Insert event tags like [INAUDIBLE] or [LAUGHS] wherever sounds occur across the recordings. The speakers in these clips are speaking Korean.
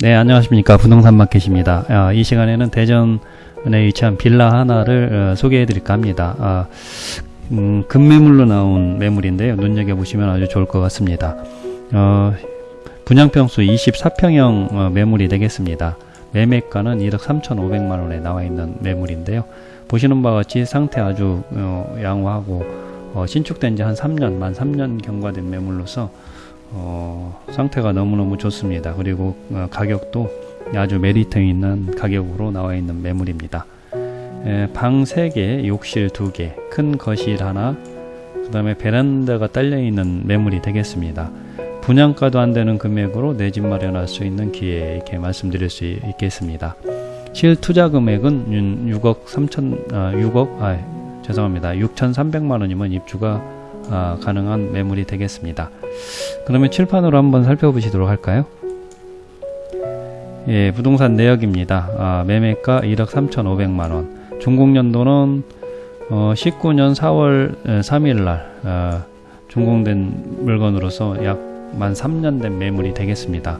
네, 안녕하십니까. 부동산 마켓입니다. 아, 이 시간에는 대전에 위치한 빌라 하나를 어, 소개해 드릴까 합니다. 아, 음, 급매물로 나온 매물인데요. 눈여겨보시면 아주 좋을 것 같습니다. 어, 분양평수 24평형 어, 매물이 되겠습니다. 매매가는 1억 3,500만원에 나와 있는 매물인데요. 보시는 바와 같이 상태 아주 어, 양호하고 어, 신축된 지 한 3년, 만 3년 경과된 매물로서 어, 상태가 너무너무 좋습니다. 그리고 어, 가격도 아주 메리트 있는 가격으로 나와 있는 매물입니다. 에, 방 3개, 욕실 2개, 큰 거실 하나, 그 다음에 베란다가 딸려 있는 매물이 되겠습니다. 분양가도 안 되는 금액으로 내 집 마련할 수 있는 기회 이렇게 말씀드릴 수 있겠습니다. 실 투자 금액은 6억 3천, 아, 6억, 아, 죄송합니다. 6,300만 원이면 입주가 아, 가능한 매물이 되겠습니다. 그러면 칠판으로 한번 살펴보시도록 할까요? 예, 부동산 내역입니다. 아, 매매가 1억 3,500만원. 준공연도는 어, 19년 4월 3일날 어, 준공된 물건으로서 약 만 3년 된 매물이 되겠습니다.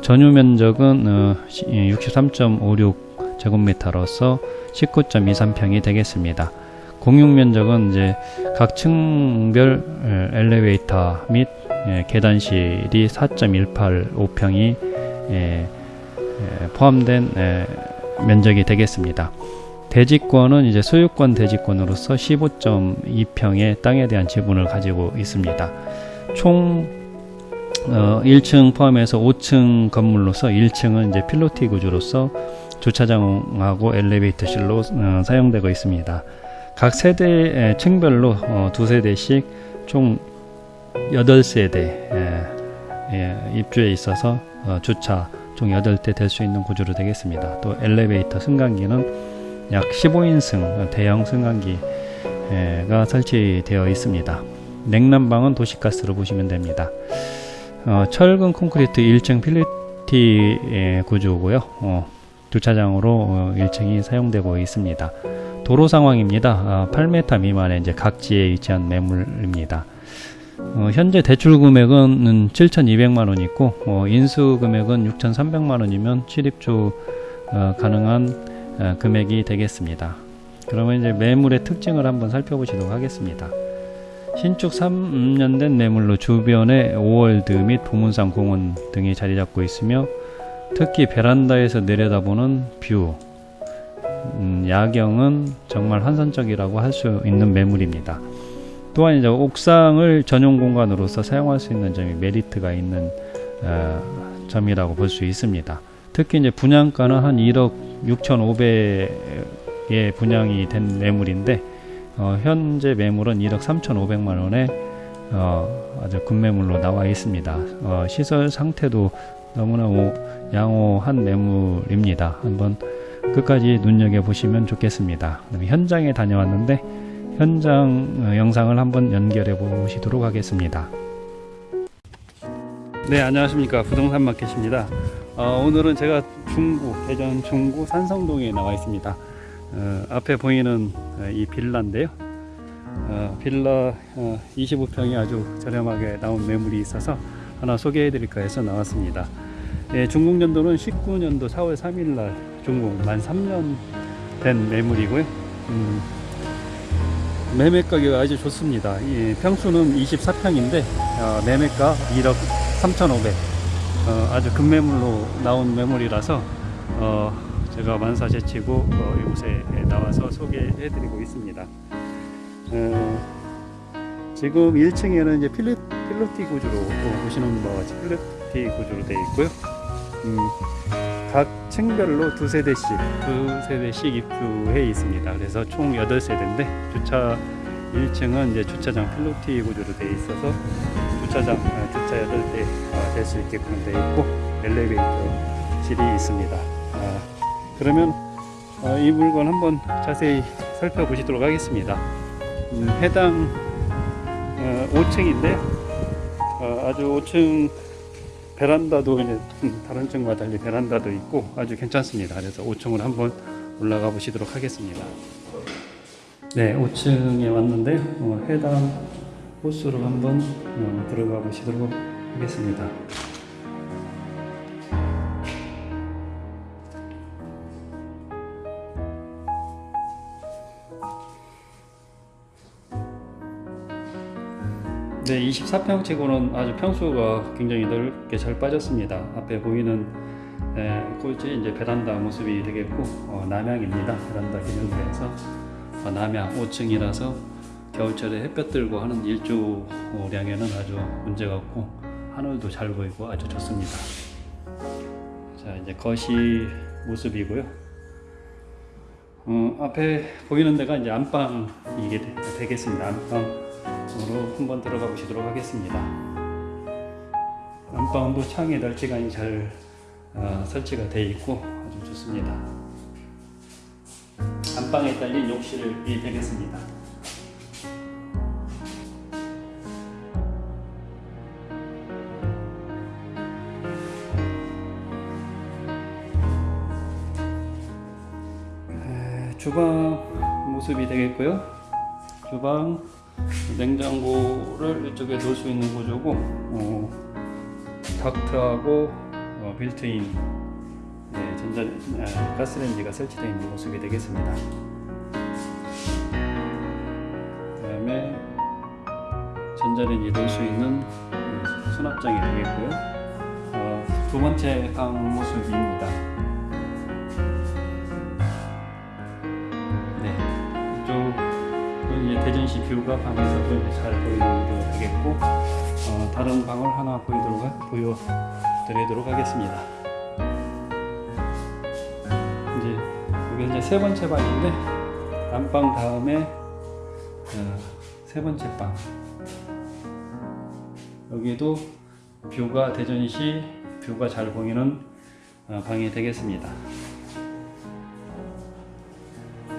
전유 면적은 어, 63.56 제곱미터로서 19.23평이 되겠습니다. 공용 면적은 이제 각 층별 엘리베이터 및 예, 계단실이 4.185평이 예, 예, 포함된 예, 면적이 되겠습니다. 대지권은 이제 소유권 대지권으로서 15.2평의 땅에 대한 지분을 가지고 있습니다. 총 어, 1층 포함해서 5층 건물로서 1층은 이제 필로티 구조로서 주차장하고 엘리베이터실로 어, 사용되고 있습니다. 각 세대 층별로 어, 두 세대씩 총 8세대 에, 예, 입주에 있어서 어, 주차 총 8대 될 수 있는 구조로 되겠습니다. 또 엘리베이터 승강기는 약 15인승 대형 승강기가 설치되어 있습니다. 냉난방은 도시가스로 보시면 됩니다. 어, 철근 콘크리트 1층 필리티 구조고요. 어, 주차장으로 어, 1층이 사용되고 있습니다. 도로 상황입니다. 아, 8m 미만의 이제 각지에 위치한 매물입니다. 어, 현재 대출 금액은 7,200만 원 있고 어, 인수 금액은 6,300만 원이면 출입주 어, 가능한 어, 금액이 되겠습니다. 그러면 이제 매물의 특징을 한번 살펴보시도록 하겠습니다. 신축 3년 된 매물로 주변에 오월드 및 보문산 공원 등이 자리 잡고 있으며 특히 베란다에서 내려다보는 뷰, 음, 야경은 정말 환상적이라고 할 수 있는 매물입니다. 또한 이제 옥상을 전용 공간으로서 사용할 수 있는 점이 메리트가 있는 어, 점이라고 볼 수 있습니다. 특히 이제 분양가는 한 1억 6,500에 분양이 된 매물인데 어, 현재 매물은 1억 3,500만 원에 어, 아주 급매물로 나와 있습니다. 어, 시설 상태도 너무나 양호한 매물입니다. 한번 끝까지 눈여겨 보시면 좋겠습니다. 현장에 다녀왔는데 현장 어, 영상을 한번 연결해 보시도록 하겠습니다. 네 안녕하십니까 부동산 마켓입니다. 어, 오늘은 제가 중구 대전 중구 산성동에 나와 있습니다. 어, 앞에 보이는 어, 이 빌라인데요. 어, 빌라 25평이 아주 저렴하게 나온 매물이 있어서 하나 소개해 드릴까 해서 나왔습니다. 예, 중공년도는 19년도 4월 3일 날 중공 만 3년 된 매물이고요. 음, 매매 가격 아주 좋습니다. 예, 평수는 24평인데 어, 매매가 1억 3,500 어, 아주 급매물로 나온 매물이라서 어, 제가 만사 제치고 어, 이곳에 나와서 소개해 드리고 있습니다. 어, 지금 1층에는 이제 필로, 필로티 구조로 보시는 바와 같이 필로티 구조로 되어 있고요. 음, 각 층별로 두 세 대씩 두 세 대씩 입주해 있습니다. 그래서 총 8세대인데 주차 1층은 이제 주차장 필로티 구조로 되어 있어서 주차장 아, 주차 8대 아, 될수 있게끔 되어 있고 엘리베이터실이 있습니다. 아, 그러면 어, 이 물건 한번 자세히 살펴보시도록 하겠습니다. 음, 해당 어, 5층인데 어, 아주 5층 베란다도 이제 다른 층과 달리 베란다도 있고 아주 괜찮습니다. 그래서 5층으로 한번 올라가 보시도록 하겠습니다. 네, 5층에 왔는데 어, 해당 호수로 한번 어, 들어가 보시도록 하겠습니다. 네, 24평 치고는 아주 평수가 굉장히 넓게 잘 빠졌습니다. 앞에 보이는 에, 꽃이 이제 베란다 모습이 되겠고 어, 남향입니다. 베란다 기준에서 어, 남향 5층이라서 겨울철에 햇볕 들고 하는 일조량에는 아주 문제가 없고 하늘도 잘 보이고 아주 좋습니다. 자 이제 거실 모습이고요. 어, 앞에 보이는 데가 이제 안방이 되- 되겠습니다. 안방 으로 한번 들어가 보시도록 하겠습니다. 안방도 창에 널찍하니 잘 어, 설치가 되어 있고 아주 좋습니다. 안방에 딸린 욕실이 되겠습니다. 에, 주방 모습이 되겠고요. 주방 냉장고를 이쪽에 놓을 수 있는 구조고 어, 닥트하고 어, 빌트인 네, 전자 아, 가스레인지가 설치되어 있는 모습이 되겠습니다. 그 다음에 전자레인지 넣을 수 있는 음, 수납장이 되겠고요. 어, 두 번째 방 모습입니다. 전시 뷰가 방에서도 잘 보이는 게 되겠고 어, 다른 방을 하나 보이도록 하- 보여드리도록 하겠습니다. 이제 여기 이제 세 번째 방인데 안방 다음에 어, 세 번째 방 여기도 뷰가 대전시 뷰가 잘 보이는 어, 방이 되겠습니다.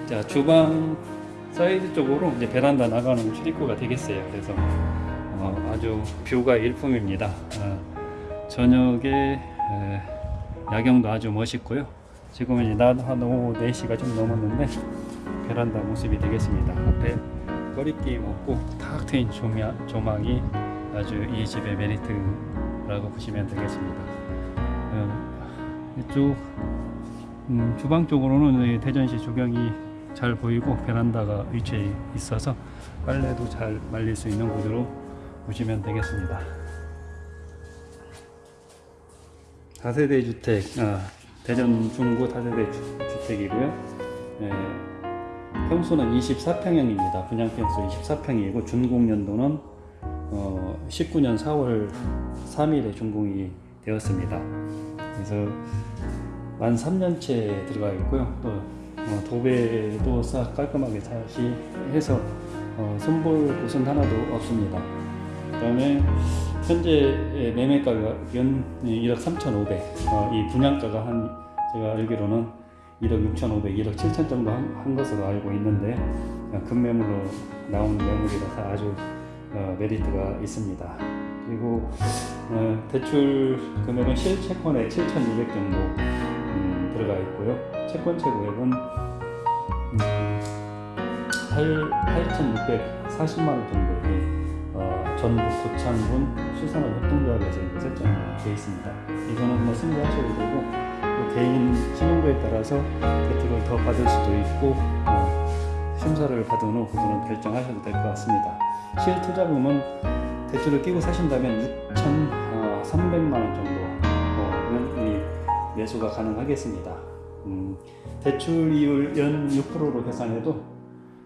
자 주방 사이드 쪽으로 이제 베란다 나가는 출입구가 되겠어요. 그래서 어, 아주 뷰가 일품입니다. 어, 저녁에 에, 야경도 아주 멋있고요. 지금은 이제 낮한 오후 4시가 좀 넘었는데 베란다 모습이 되겠습니다. 앞에 거리낌 없고 탁 트인 조망이 아주 이 집의 메리트라고 보시면 되겠습니다. 어, 이쪽 음, 주방 쪽으로는 이 대전시 조경이 잘 보이고 베란다가 위치해 있어서 빨래도 잘 말릴 수 있는 구조로 보시면 되겠습니다. 다세대 주택, 아, 대전 중구 다세대 주, 주택이고요. 예, 평수는 24평형입니다. 분양 평수 24평이고 준공 연도는 어, 19년 4월 3일에 준공이 되었습니다. 그래서 만 3년째 들어가 있고요. 또 어, 도배도 싹 깔끔하게 다시 해서 어, 손볼 곳은 하나도 없습니다. 그 다음에 현재 매매가가 연 1억 3,500. 어, 이 분양가가 한 제가 알기로는 1억 6,500, 1억 7천 정도 한, 한 것으로 알고 있는데 어, 급매물로 나온 매물이라서 아주 어, 메리트가 있습니다. 그리고 어, 대출 금액은 실채권에 7,200 정도 음, 들어가 있고요. 채권채 구액은 음, 8,640만 원 정도의 어, 전북 고창군 수산업 협동조합에서 이제 설정이 되어 있습니다. 이거는 뭐 승부하셔도 되고 또 개인 신용도에 따라서 대출을 더 받을 수도 있고 어, 심사를 받은 후 그거는 결정하셔도 될 것 같습니다. 실투자금은 대출을 끼고 사신다면 6,300만 원 정도면 이 매수가 가능하겠습니다. 음, 대출 이율 연 6%로 계산해도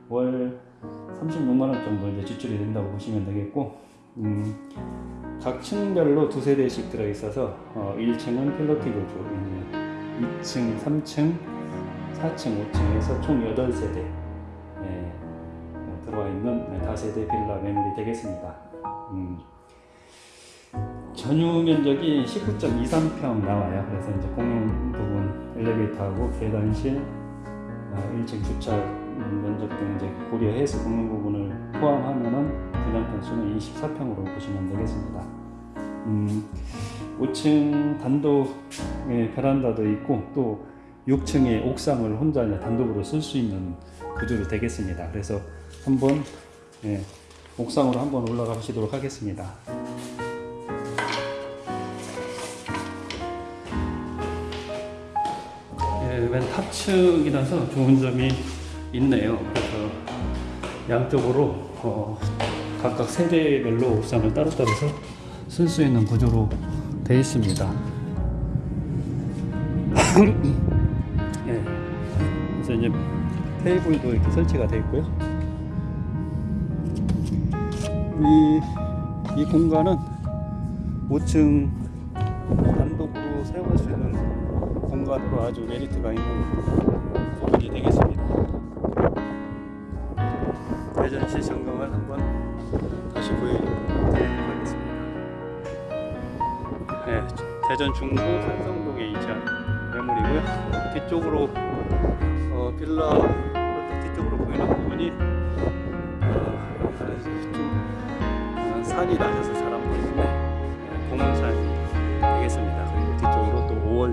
월 36만 원 정도 이제 지출이 된다고 보시면 되겠고 음, 각 층별로 두 세 대씩 들어 있어서 어, 1층은 필로티 구조, 이제 2층, 3층, 4층, 5층에서 총 8세대 예, 들어와 있는 네, 다세대 빌라 매물이 되겠습니다. 음, 전유 면적이 19.23평 나와요. 그래서 이제 공용 부분 엘리베이터하고 계단실, 어, 1층 주차 음, 면적 등 이제 고려해서 공용 부분을 포함하면은 분양 평수는 24평으로 보시면 되겠습니다. 음, 5층 단독의 베란다도 있고 또 6층의 옥상을 혼자 단독으로 쓸 수 있는 구조로 되겠습니다. 그래서 한번 예, 옥상으로 한번 올라가 보시도록 하겠습니다. 맨 탑층이라서 좋은 점이 있네요. 그래서 양쪽으로 어, 각각 세대별로 옥상을 따로따로 쓸수 있는 구조로 되어 있습니다. [LAUGHS] 예. 그래서 이제 테이블도 이렇게 설치가 되어 있고요. 이, 이 공간은 5층 단독으로 사용할 수 있는 공간으로 아주 메리트가 있는 부분이 되겠습니다. 대전시 전경을 한번 다시 보여드리도록 하겠습니다. 네, 대전 중구 산성동에 위치한 매물이고요. 뒤쪽으로 어, 빌라 뒤쪽으로 보이는 부분이 어, 좀 어, 산이 낮아서 잘 안 보이는데 네, 공원산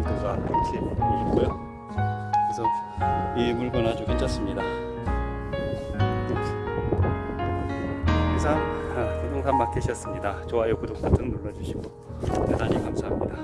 또 5월드가 이렇게 있고요. 그래서 이 물건 아주 괜찮습니다. 이상 아, 부동산 마켓이었습니다. 좋아요, 구독 버튼 눌러주시고 대단히 감사합니다.